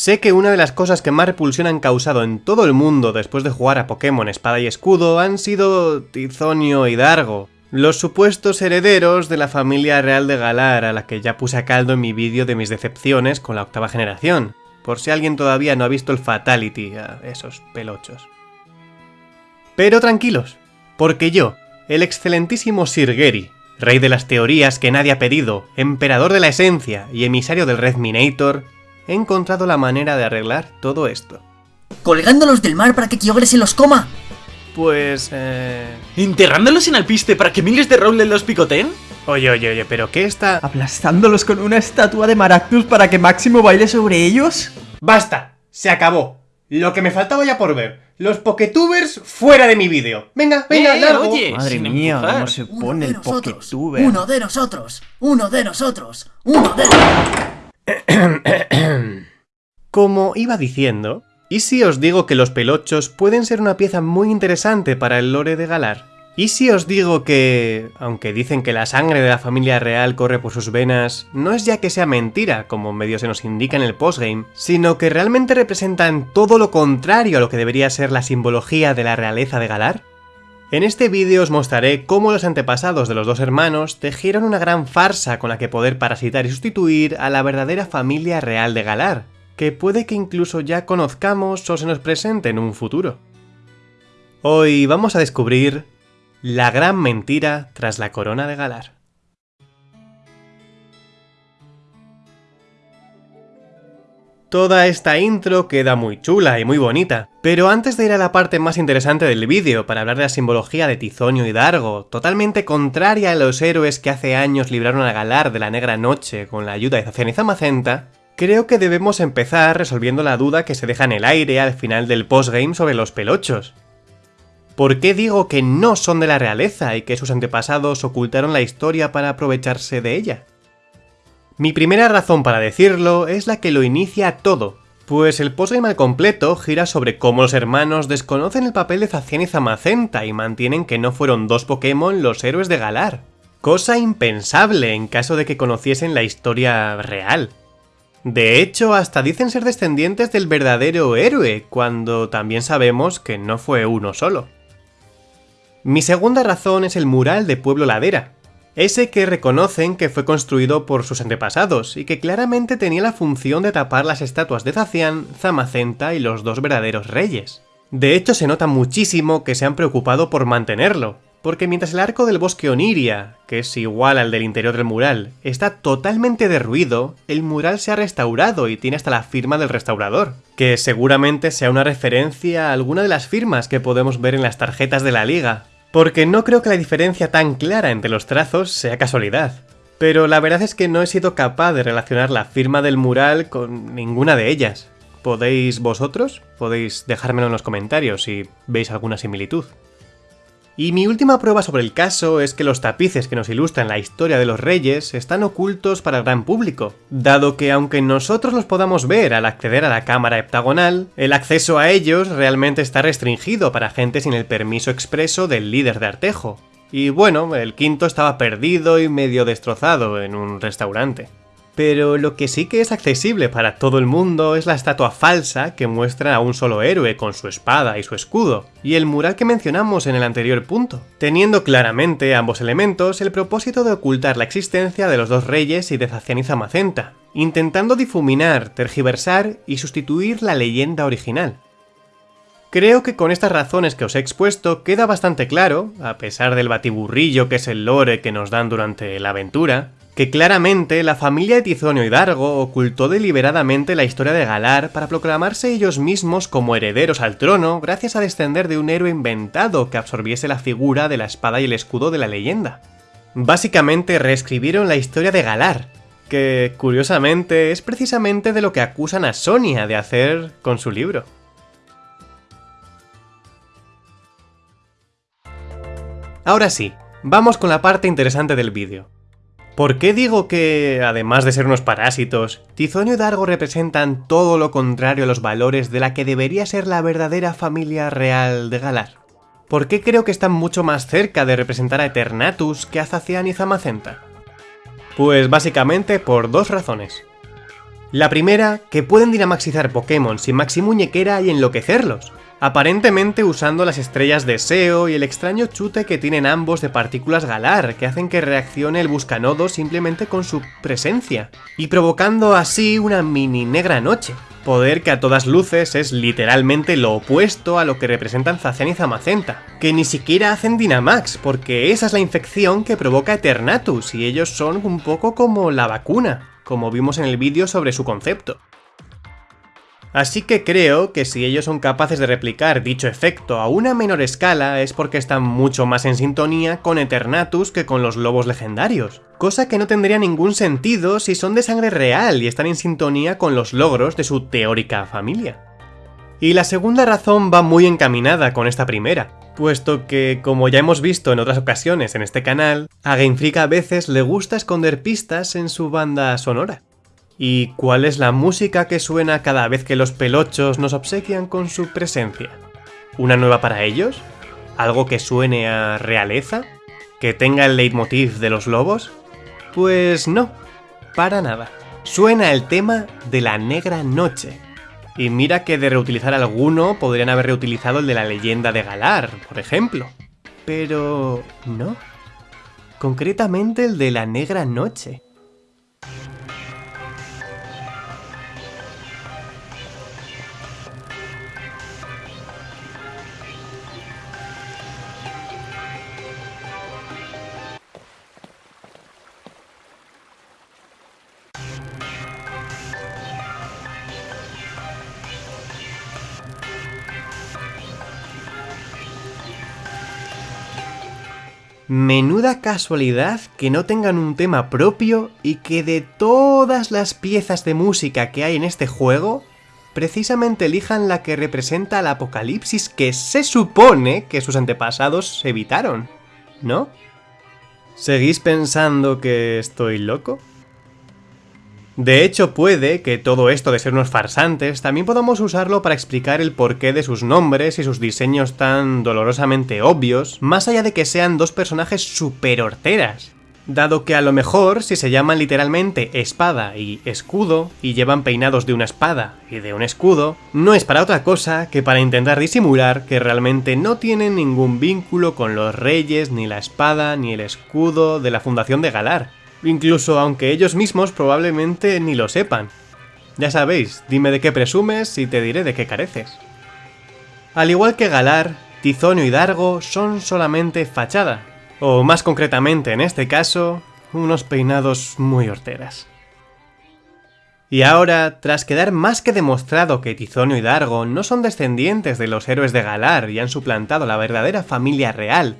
Sé que una de las cosas que más repulsión han causado en todo el mundo después de jugar a Pokémon Espada y Escudo han sido Tizonio y Dargo, los supuestos herederos de la familia real de Galar a la que ya puse a caldo en mi vídeo de mis decepciones con la octava generación, por si alguien todavía no ha visto el Fatality a esos pelochos. Pero tranquilos, porque yo, el excelentísimo Sir Gary, rey de las teorías que nadie ha pedido, emperador de la esencia y emisario del Red Minator, he encontrado la manera de arreglar todo esto. ¿Colgándolos del mar para que Kyogre se los coma? Pues... eh... ¿Enterrándolos en alpiste para que miles de Rowlet los picoteen? Oye, oye, oye, ¿pero qué está...? ¿Aplastándolos con una estatua de Maractus para que Máximo baile sobre ellos? ¡Basta! Se acabó. Lo que me faltaba ya por ver. Los Poketubers fuera de mi vídeo. Venga, venga, Eh, largo. oye. Madre mía, empujar. cómo se pone el nosotros, Poketuber. uno de nosotros, uno de nosotros, uno de... Como iba diciendo, ¿y si os digo que los pelochos pueden ser una pieza muy interesante para el lore de Galar? ¿Y si os digo que, aunque dicen que la sangre de la familia real corre por sus venas, no es ya que sea mentira, como medio se nos indica en el postgame, sino que realmente representan todo lo contrario a lo que debería ser la simbología de la realeza de Galar? En este vídeo os mostraré cómo los antepasados de los dos hermanos tejieron una gran farsa con la que poder parasitar y sustituir a la verdadera familia real de Galar, que puede que incluso ya conozcamos o se nos presente en un futuro. Hoy vamos a descubrir la gran mentira tras la corona de Galar. Toda esta intro queda muy chula y muy bonita, pero antes de ir a la parte más interesante del vídeo para hablar de la simbología de Tizonio y Dargo, totalmente contraria a los héroes que hace años libraron a Galar de la Negra Noche con la ayuda de Zacian y Zamacenta, creo que debemos empezar resolviendo la duda que se deja en el aire al final del postgame sobre los pelochos. ¿Por qué digo que no son de la realeza y que sus antepasados ocultaron la historia para aprovecharse de ella? Mi primera razón para decirlo es la que lo inicia todo, pues el postgame al completo gira sobre cómo los hermanos desconocen el papel de Zacian y Zamacenta y mantienen que no fueron dos Pokémon los héroes de Galar. Cosa impensable en caso de que conociesen la historia real. De hecho, hasta dicen ser descendientes del verdadero héroe, cuando también sabemos que no fue uno solo. Mi segunda razón es el mural de Pueblo Ladera, ese que reconocen que fue construido por sus antepasados y que claramente tenía la función de tapar las estatuas de Zacian, Zamacenta y los dos verdaderos reyes. De hecho, se nota muchísimo que se han preocupado por mantenerlo, porque mientras el arco del bosque Oniria, que es igual al del interior del mural, está totalmente derruido, el mural se ha restaurado y tiene hasta la firma del restaurador, que seguramente sea una referencia a alguna de las firmas que podemos ver en las tarjetas de la liga, porque no creo que la diferencia tan clara entre los trazos sea casualidad. Pero la verdad es que no he sido capaz de relacionar la firma del mural con ninguna de ellas. ¿Podéis vosotros? Podéis dejármelo en los comentarios si veis alguna similitud. Y mi última prueba sobre el caso es que los tapices que nos ilustran la historia de los reyes están ocultos para el gran público, dado que aunque nosotros los podamos ver al acceder a la cámara heptagonal, el acceso a ellos realmente está restringido para gente sin el permiso expreso del líder de Artejo. Y bueno, el quinto estaba perdido y medio destrozado en un restaurante. Pero lo que sí que es accesible para todo el mundo es la estatua falsa que muestra a un solo héroe con su espada y su escudo, y el mural que mencionamos en el anterior punto, teniendo claramente ambos elementos el propósito de ocultar la existencia de los dos reyes y de Zacian y Zamacenta, intentando difuminar, tergiversar y sustituir la leyenda original. Creo que con estas razones que os he expuesto queda bastante claro, a pesar del batiburrillo que es el lore que nos dan durante la aventura, que claramente la familia de Tizonio y Dargo ocultó deliberadamente la historia de Galar para proclamarse ellos mismos como herederos al trono gracias a descender de un héroe inventado que absorbiese la figura de la espada y el escudo de la leyenda. Básicamente reescribieron la historia de Galar, que curiosamente es precisamente de lo que acusan a Sonia de hacer con su libro. Ahora sí, vamos con la parte interesante del vídeo. ¿Por qué digo que, además de ser unos parásitos, Tizonio y Dargo representan todo lo contrario a los valores de la que debería ser la verdadera familia real de Galar? ¿Por qué creo que están mucho más cerca de representar a Eternatus que a Zacian y Zamacenta? Pues básicamente por dos razones. La primera, que pueden dinamaxizar Pokémon sin Maxi Muñequera y enloquecerlos, aparentemente usando las estrellas de SEO y el extraño chute que tienen ambos de partículas Galar, que hacen que reaccione el Buscanodo simplemente con su presencia, y provocando así una mini negra noche, poder que a todas luces es literalmente lo opuesto a lo que representan Zacian y Zamacenta, que ni siquiera hacen Dynamax, porque esa es la infección que provoca Eternatus, y ellos son un poco como la vacuna, como vimos en el vídeo sobre su concepto. Así que creo que si ellos son capaces de replicar dicho efecto a una menor escala es porque están mucho más en sintonía con Eternatus que con los lobos legendarios, cosa que no tendría ningún sentido si son de sangre real y están en sintonía con los logros de su teórica familia. Y la segunda razón va muy encaminada con esta primera, puesto que, como ya hemos visto en otras ocasiones en este canal, a Game Freak a veces le gusta esconder pistas en su banda sonora. ¿Y cuál es la música que suena cada vez que los pelochos nos obsequian con su presencia? ¿Una nueva para ellos? ¿Algo que suene a realeza? ¿Que tenga el leitmotiv de los lobos? Pues no, para nada. Suena el tema de la negra noche. Y mira que de reutilizar alguno podrían haber reutilizado el de la leyenda de Galar, por ejemplo. Pero no. Concretamente el de la negra noche. Menuda casualidad que no tengan un tema propio y que de todas las piezas de música que hay en este juego, precisamente elijan la que representa el apocalipsis que se supone que sus antepasados evitaron, ¿no? ¿Seguís pensando que estoy loco? De hecho, puede que todo esto de ser unos farsantes también podamos usarlo para explicar el porqué de sus nombres y sus diseños tan dolorosamente obvios, más allá de que sean dos personajes super horteras. Dado que a lo mejor, si se llaman literalmente espada y escudo, y llevan peinados de una espada y de un escudo, no es para otra cosa que para intentar disimular que realmente no tienen ningún vínculo con los reyes, ni la espada, ni el escudo de la fundación de Galar, incluso aunque ellos mismos probablemente ni lo sepan. Ya sabéis, dime de qué presumes y te diré de qué careces. Al igual que Galar, Tizonio y Dargo son solamente fachada, o más concretamente en este caso, unos peinados muy horteras. Y ahora, tras quedar más que demostrado que Tizonio y Dargo no son descendientes de los héroes de Galar y han suplantado la verdadera familia real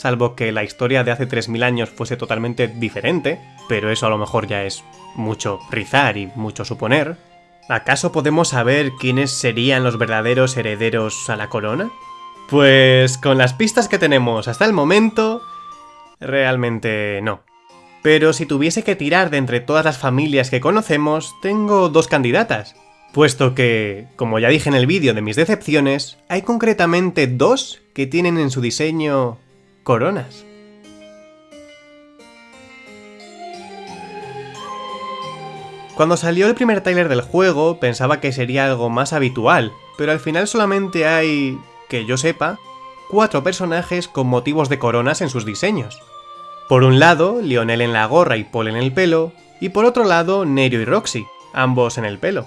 salvo que la historia de hace 3.000 años fuese totalmente diferente, pero eso a lo mejor ya es mucho rizar y mucho suponer, ¿acaso podemos saber quiénes serían los verdaderos herederos a la corona? Pues con las pistas que tenemos hasta el momento, realmente no. Pero si tuviese que tirar de entre todas las familias que conocemos, tengo dos candidatas. Puesto que, como ya dije en el vídeo de mis decepciones, hay concretamente dos que tienen en su diseño coronas. Cuando salió el primer tráiler del juego pensaba que sería algo más habitual, pero al final solamente hay, que yo sepa, cuatro personajes con motivos de coronas en sus diseños. Por un lado, Lionel en la gorra y Paul en el pelo, y por otro lado, Nerio y Roxy, ambos en el pelo.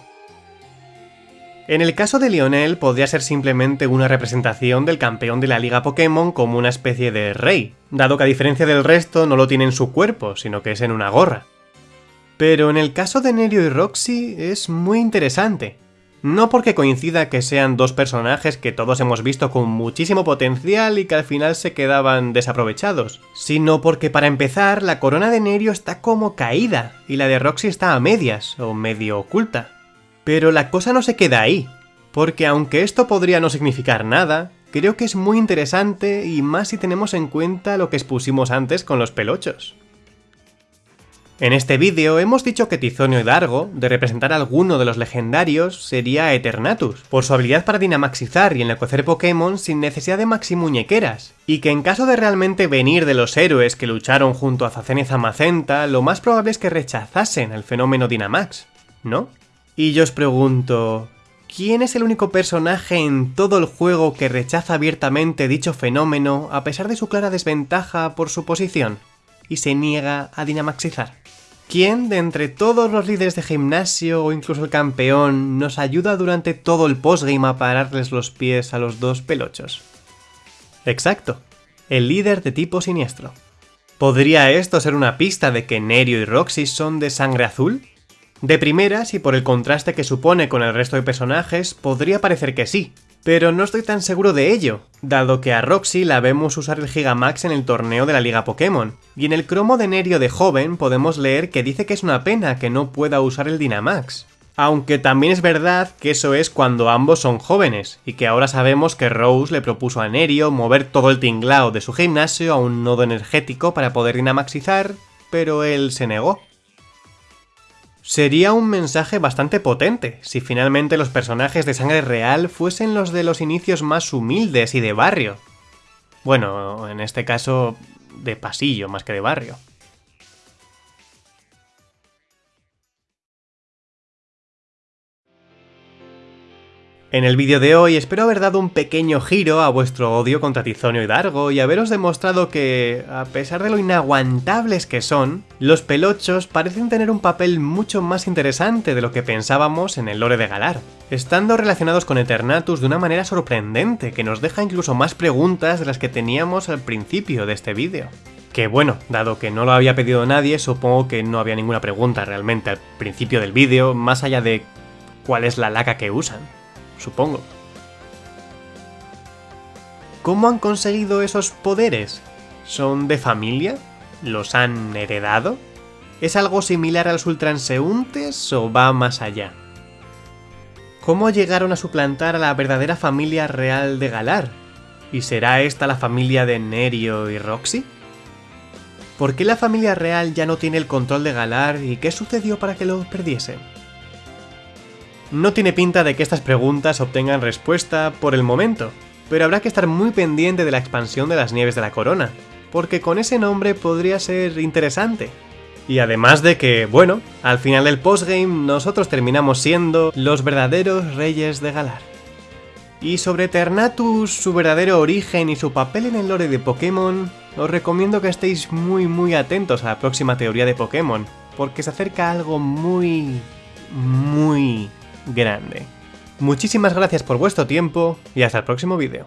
En el caso de Lionel podría ser simplemente una representación del campeón de la liga Pokémon como una especie de rey, dado que a diferencia del resto no lo tiene en su cuerpo, sino que es en una gorra. Pero en el caso de Nerio y Roxy es muy interesante. No porque coincida que sean dos personajes que todos hemos visto con muchísimo potencial y que al final se quedaban desaprovechados, sino porque para empezar la corona de Nerio está como caída y la de Roxy está a medias o medio oculta. Pero la cosa no se queda ahí, porque aunque esto podría no significar nada, creo que es muy interesante y más si tenemos en cuenta lo que expusimos antes con los pelochos. En este vídeo hemos dicho que Tizonio y Dargo, de representar a alguno de los legendarios, sería Eternatus, por su habilidad para dinamaxizar y enloquecer Pokémon sin necesidad de maximuñequeras, y que en caso de realmente venir de los héroes que lucharon junto a Zacen y lo más probable es que rechazasen el fenómeno Dynamax, ¿no? Y yo os pregunto, ¿quién es el único personaje en todo el juego que rechaza abiertamente dicho fenómeno a pesar de su clara desventaja por su posición? Y se niega a dinamaxizar. ¿Quién de entre todos los líderes de gimnasio o incluso el campeón nos ayuda durante todo el postgame a pararles los pies a los dos pelochos? Exacto, el líder de tipo siniestro. ¿Podría esto ser una pista de que Nerio y Roxy son de sangre azul? De primeras, y por el contraste que supone con el resto de personajes, podría parecer que sí, pero no estoy tan seguro de ello, dado que a Roxy la vemos usar el Gigamax en el torneo de la Liga Pokémon, y en el cromo de Nerio de joven podemos leer que dice que es una pena que no pueda usar el Dynamax. Aunque también es verdad que eso es cuando ambos son jóvenes, y que ahora sabemos que Rose le propuso a Nerio mover todo el tinglao de su gimnasio a un nodo energético para poder dinamaxizar, pero él se negó. Sería un mensaje bastante potente si finalmente los personajes de sangre real fuesen los de los inicios más humildes y de barrio. Bueno, en este caso, de pasillo más que de barrio. En el vídeo de hoy espero haber dado un pequeño giro a vuestro odio contra Tizonio y Dargo y haberos demostrado que, a pesar de lo inaguantables que son, los pelochos parecen tener un papel mucho más interesante de lo que pensábamos en el lore de Galar, estando relacionados con Eternatus de una manera sorprendente que nos deja incluso más preguntas de las que teníamos al principio de este vídeo. Que bueno, dado que no lo había pedido nadie, supongo que no había ninguna pregunta realmente al principio del vídeo, más allá de cuál es la laca que usan supongo. ¿Cómo han conseguido esos poderes? ¿Son de familia? ¿Los han heredado? ¿Es algo similar a los ultranseúntes o va más allá? ¿Cómo llegaron a suplantar a la verdadera familia real de Galar? ¿Y será esta la familia de Nerio y Roxy? ¿Por qué la familia real ya no tiene el control de Galar y qué sucedió para que lo perdiesen? No tiene pinta de que estas preguntas obtengan respuesta por el momento, pero habrá que estar muy pendiente de la expansión de las nieves de la corona, porque con ese nombre podría ser interesante. Y además de que, bueno, al final del postgame nosotros terminamos siendo los verdaderos reyes de Galar. Y sobre Ternatus, su verdadero origen y su papel en el lore de Pokémon, os recomiendo que estéis muy muy atentos a la próxima teoría de Pokémon, porque se acerca algo muy... muy grande. Muchísimas gracias por vuestro tiempo y hasta el próximo vídeo.